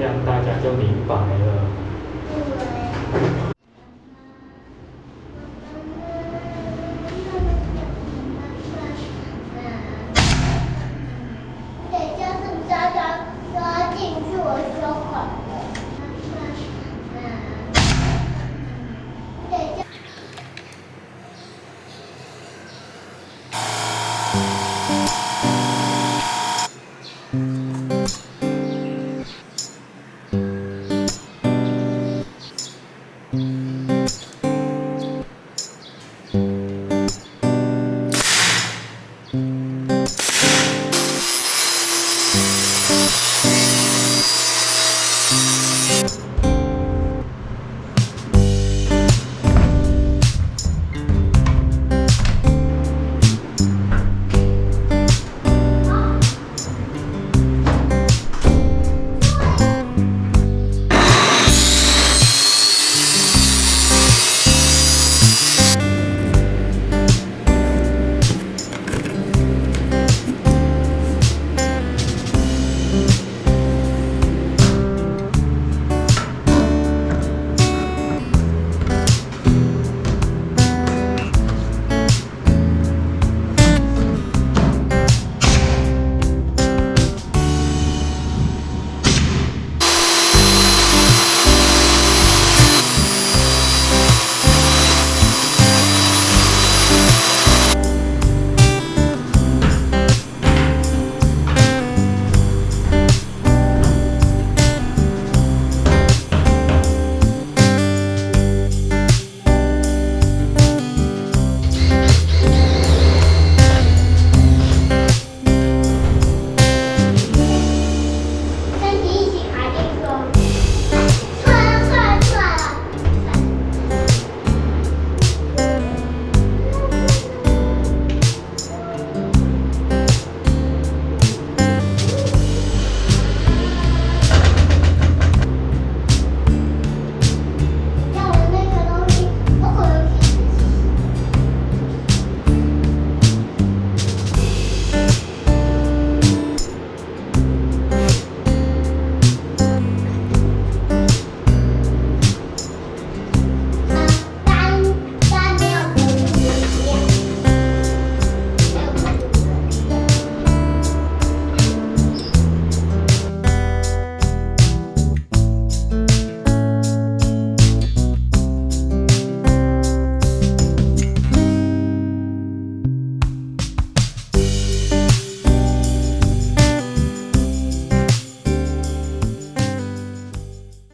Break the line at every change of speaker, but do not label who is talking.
这样大家就明白了。Mm-hmm.